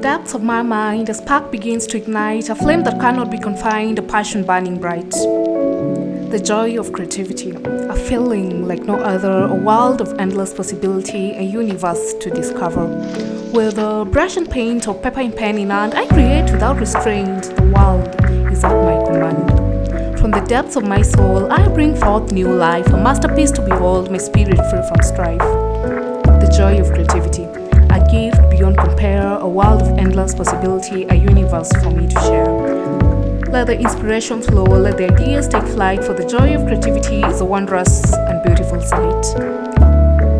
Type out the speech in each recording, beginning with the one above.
depths of my mind, a spark begins to ignite, a flame that cannot be confined, a passion burning bright. The joy of creativity, a feeling like no other, a world of endless possibility, a universe to discover. With a brush and paint or paper and pen in hand, I create without restraint. The world is at my command. From the depths of my soul, I bring forth new life, a masterpiece to behold, my spirit free from strife. The joy of creativity, endless possibility, a universe for me to share. Let the inspiration flow, let the ideas take flight, for the joy of creativity is a wondrous and beautiful sight.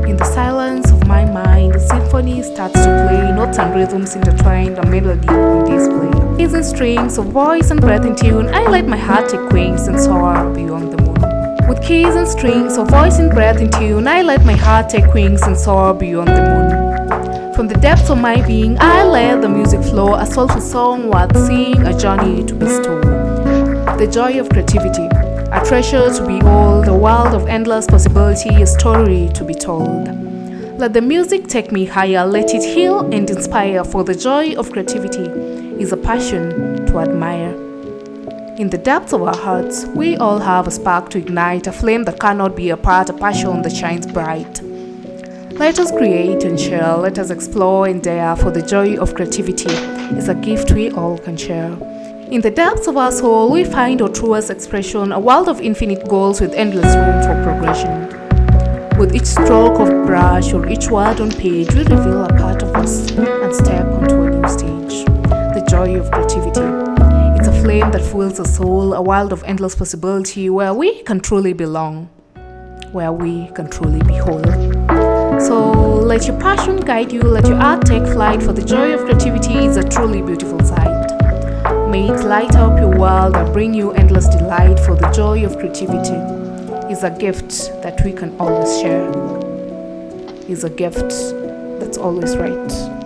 In the silence of my mind, the symphony starts to play, notes and rhythms intertwined, a melody on display. Keys and strings of voice and breath in tune, I let my heart take wings and soar beyond the moon. With keys and strings of voice and breath in tune, I let my heart take wings and soar beyond the moon. From the depths of my being, I let the music flow, a soulful song worth seeing, a journey to be bestow. The joy of creativity, a treasure to be behold, a world of endless possibility, a story to be told. Let the music take me higher, let it heal and inspire, for the joy of creativity is a passion to admire. In the depths of our hearts, we all have a spark to ignite, a flame that cannot be apart, a passion that shines bright. Let us create and share, let us explore and dare, for the joy of creativity is a gift we all can share. In the depths of our soul, we find our truest expression, a world of infinite goals with endless room for progression. With each stroke of brush or each word on page, we reveal a part of us and step onto a new stage. The joy of creativity. It's a flame that fuels the soul, a world of endless possibility where we can truly belong, where we can truly be whole. Let your passion guide you, let your art take flight, for the joy of creativity is a truly beautiful sight. May it light up your world and bring you endless delight, for the joy of creativity is a gift that we can always share, is a gift that's always right.